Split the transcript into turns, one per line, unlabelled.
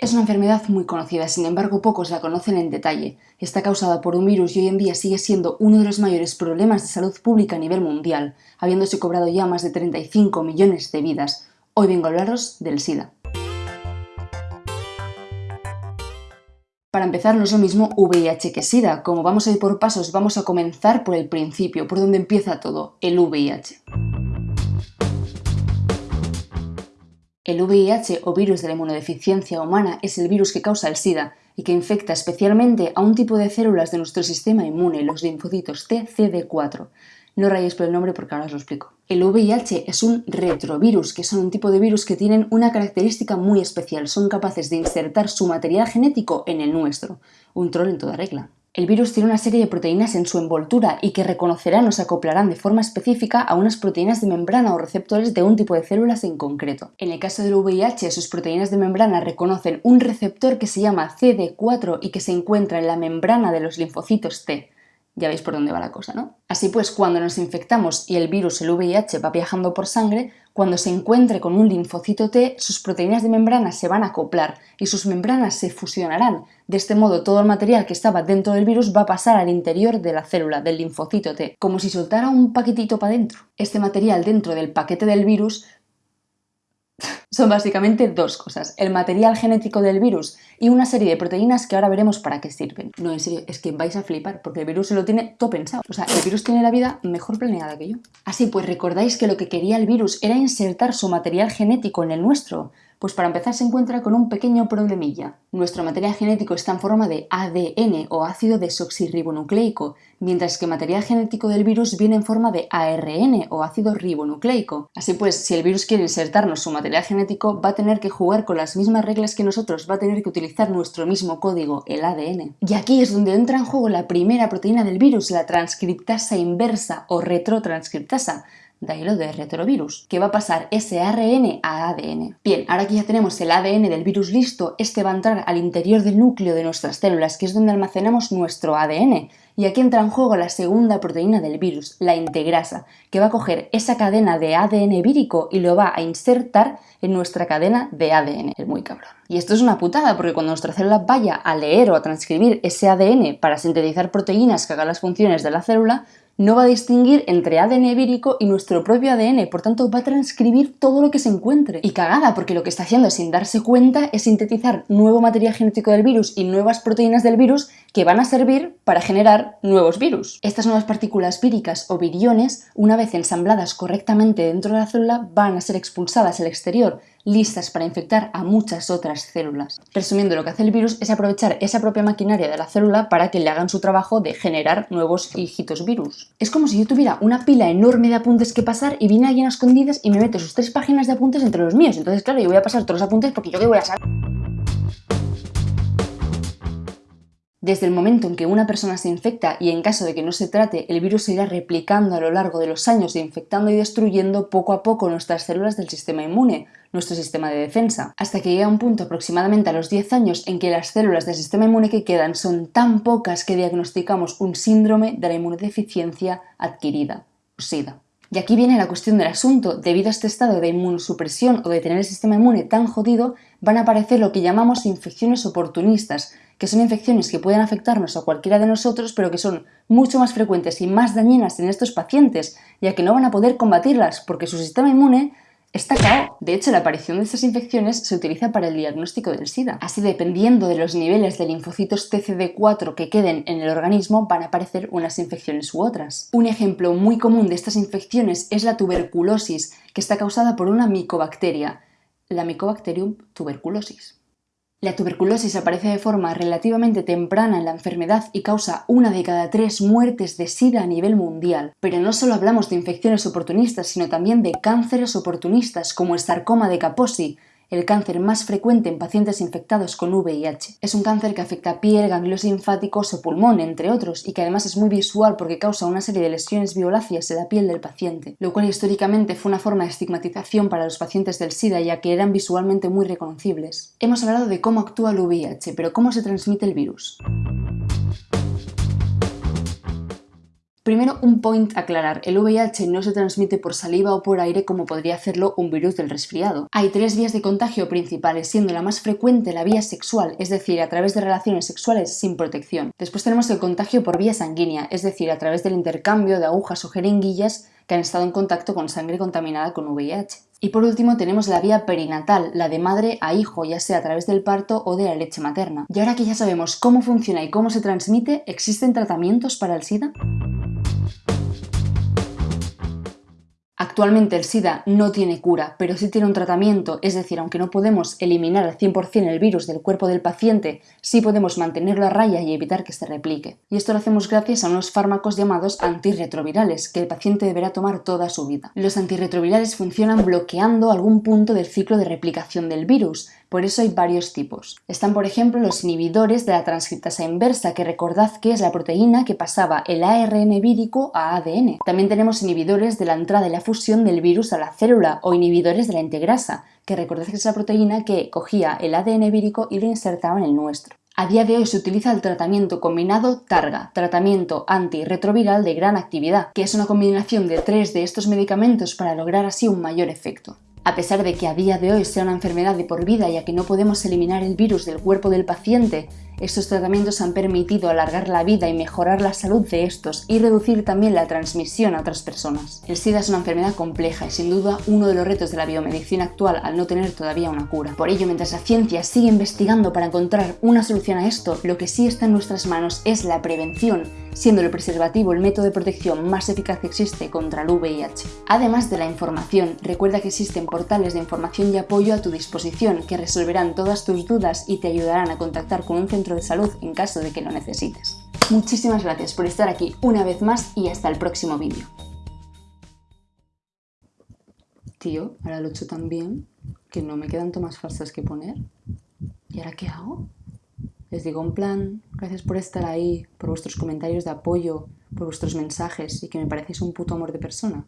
Es una enfermedad muy conocida, sin embargo pocos la conocen en detalle. Está causada por un virus y hoy en día sigue siendo uno de los mayores problemas de salud pública a nivel mundial, habiéndose cobrado ya más de 35 millones de vidas. Hoy vengo a hablaros del SIDA. Para empezar, no es lo mismo VIH que SIDA. Como vamos a ir por pasos, vamos a comenzar por el principio, por donde empieza todo, el VIH. El VIH o virus de la inmunodeficiencia humana es el virus que causa el SIDA y que infecta especialmente a un tipo de células de nuestro sistema inmune, los linfocitos T, CD4. No rayéis por el nombre porque ahora os lo explico. El VIH es un retrovirus, que son un tipo de virus que tienen una característica muy especial. Son capaces de insertar su material genético en el nuestro. Un troll en toda regla. El virus tiene una serie de proteínas en su envoltura y que reconocerán o se acoplarán de forma específica a unas proteínas de membrana o receptores de un tipo de células en concreto. En el caso del VIH, sus proteínas de membrana reconocen un receptor que se llama CD4 y que se encuentra en la membrana de los linfocitos T. Ya veis por dónde va la cosa, ¿no? Así pues, cuando nos infectamos y el virus, el VIH, va viajando por sangre, cuando se encuentre con un linfocito T, sus proteínas de membrana se van a acoplar y sus membranas se fusionarán. De este modo, todo el material que estaba dentro del virus va a pasar al interior de la célula, del linfocito T, como si soltara un paquetito para dentro. Este material dentro del paquete del virus son básicamente dos cosas, el material genético del virus y una serie de proteínas que ahora veremos para qué sirven. No, en serio, es que vais a flipar, porque el virus se lo tiene todo pensado. O sea, el virus tiene la vida mejor planeada que yo. Así pues, recordáis que lo que quería el virus era insertar su material genético en el nuestro. Pues para empezar se encuentra con un pequeño problemilla. Nuestro material genético está en forma de ADN o ácido desoxirribonucleico, mientras que el material genético del virus viene en forma de ARN o ácido ribonucleico. Así pues, si el virus quiere insertarnos su material genético, va a tener que jugar con las mismas reglas que nosotros, va a tener que utilizar nuestro mismo código, el ADN. Y aquí es donde entra en juego la primera proteína del virus, la transcriptasa inversa o retrotranscriptasa, de ahí lo de retrovirus, que va a pasar ese ARN a ADN. Bien, ahora que ya tenemos el ADN del virus listo, este va a entrar al interior del núcleo de nuestras células, que es donde almacenamos nuestro ADN. Y aquí entra en juego la segunda proteína del virus, la integrasa, que va a coger esa cadena de ADN vírico y lo va a insertar en nuestra cadena de ADN. Es muy cabrón. Y esto es una putada, porque cuando nuestra célula vaya a leer o a transcribir ese ADN para sintetizar proteínas que hagan las funciones de la célula, no va a distinguir entre ADN vírico y nuestro propio ADN, por tanto va a transcribir todo lo que se encuentre. Y cagada, porque lo que está haciendo sin darse cuenta es sintetizar nuevo material genético del virus y nuevas proteínas del virus que van a servir para generar nuevos virus. Estas nuevas partículas víricas o viriones, una vez ensambladas correctamente dentro de la célula, van a ser expulsadas al exterior, listas para infectar a muchas otras células. Resumiendo, lo que hace el virus es aprovechar esa propia maquinaria de la célula para que le hagan su trabajo de generar nuevos hijitos virus. Es como si yo tuviera una pila enorme de apuntes que pasar y viene alguien a escondidas y me mete sus tres páginas de apuntes entre los míos. Entonces, claro, yo voy a pasar todos los apuntes porque yo qué voy a saber. Desde el momento en que una persona se infecta y en caso de que no se trate, el virus se irá replicando a lo largo de los años infectando y destruyendo poco a poco nuestras células del sistema inmune, nuestro sistema de defensa, hasta que llega un punto aproximadamente a los 10 años en que las células del sistema inmune que quedan son tan pocas que diagnosticamos un síndrome de la inmunodeficiencia adquirida, SIDA. Y aquí viene la cuestión del asunto. Debido a este estado de inmunosupresión o de tener el sistema inmune tan jodido, van a aparecer lo que llamamos infecciones oportunistas, que son infecciones que pueden afectarnos a cualquiera de nosotros, pero que son mucho más frecuentes y más dañinas en estos pacientes, ya que no van a poder combatirlas porque su sistema inmune Está claro. De hecho, la aparición de estas infecciones se utiliza para el diagnóstico del SIDA. Así, dependiendo de los niveles de linfocitos TCD4 que queden en el organismo, van a aparecer unas infecciones u otras. Un ejemplo muy común de estas infecciones es la tuberculosis, que está causada por una micobacteria, la Mycobacterium tuberculosis. La tuberculosis aparece de forma relativamente temprana en la enfermedad y causa una de cada tres muertes de SIDA a nivel mundial. Pero no solo hablamos de infecciones oportunistas, sino también de cánceres oportunistas como el sarcoma de Kaposi, el cáncer más frecuente en pacientes infectados con VIH. Es un cáncer que afecta piel, ganglios linfáticos o pulmón, entre otros, y que además es muy visual porque causa una serie de lesiones violáceas en la piel del paciente, lo cual históricamente fue una forma de estigmatización para los pacientes del SIDA ya que eran visualmente muy reconocibles. Hemos hablado de cómo actúa el VIH, pero ¿cómo se transmite el virus? Primero, un point aclarar. El VIH no se transmite por saliva o por aire como podría hacerlo un virus del resfriado. Hay tres vías de contagio principales, siendo la más frecuente la vía sexual, es decir, a través de relaciones sexuales sin protección. Después tenemos el contagio por vía sanguínea, es decir, a través del intercambio de agujas o jeringuillas que han estado en contacto con sangre contaminada con VIH. Y por último tenemos la vía perinatal, la de madre a hijo, ya sea a través del parto o de la leche materna. Y ahora que ya sabemos cómo funciona y cómo se transmite, ¿existen tratamientos para el SIDA? Actualmente el SIDA no tiene cura, pero sí tiene un tratamiento, es decir, aunque no podemos eliminar al 100% el virus del cuerpo del paciente, sí podemos mantenerlo a raya y evitar que se replique. Y esto lo hacemos gracias a unos fármacos llamados antirretrovirales, que el paciente deberá tomar toda su vida. Los antirretrovirales funcionan bloqueando algún punto del ciclo de replicación del virus, por eso hay varios tipos. Están, por ejemplo, los inhibidores de la transcriptasa inversa, que recordad que es la proteína que pasaba el ARN vírico a ADN. También tenemos inhibidores de la entrada y la fusión del virus a la célula o inhibidores de la integrasa, que recordad que es la proteína que cogía el ADN vírico y lo insertaba en el nuestro. A día de hoy se utiliza el tratamiento combinado TARGA, tratamiento antirretroviral de gran actividad, que es una combinación de tres de estos medicamentos para lograr así un mayor efecto. A pesar de que a día de hoy sea una enfermedad de por vida ya que no podemos eliminar el virus del cuerpo del paciente, estos tratamientos han permitido alargar la vida y mejorar la salud de estos y reducir también la transmisión a otras personas. El SIDA es una enfermedad compleja y sin duda uno de los retos de la biomedicina actual al no tener todavía una cura. Por ello, mientras la ciencia sigue investigando para encontrar una solución a esto, lo que sí está en nuestras manos es la prevención siendo el preservativo el método de protección más eficaz que existe contra el VIH. Además de la información, recuerda que existen portales de información y apoyo a tu disposición que resolverán todas tus dudas y te ayudarán a contactar con un de salud en caso de que lo necesites. Muchísimas gracias por estar aquí una vez más y hasta el próximo vídeo. Tío, ahora lo he hecho tan bien que no me quedan tomas falsas que poner. ¿Y ahora qué hago? Les digo en plan, gracias por estar ahí, por vuestros comentarios de apoyo, por vuestros mensajes y que me parecéis un puto amor de persona.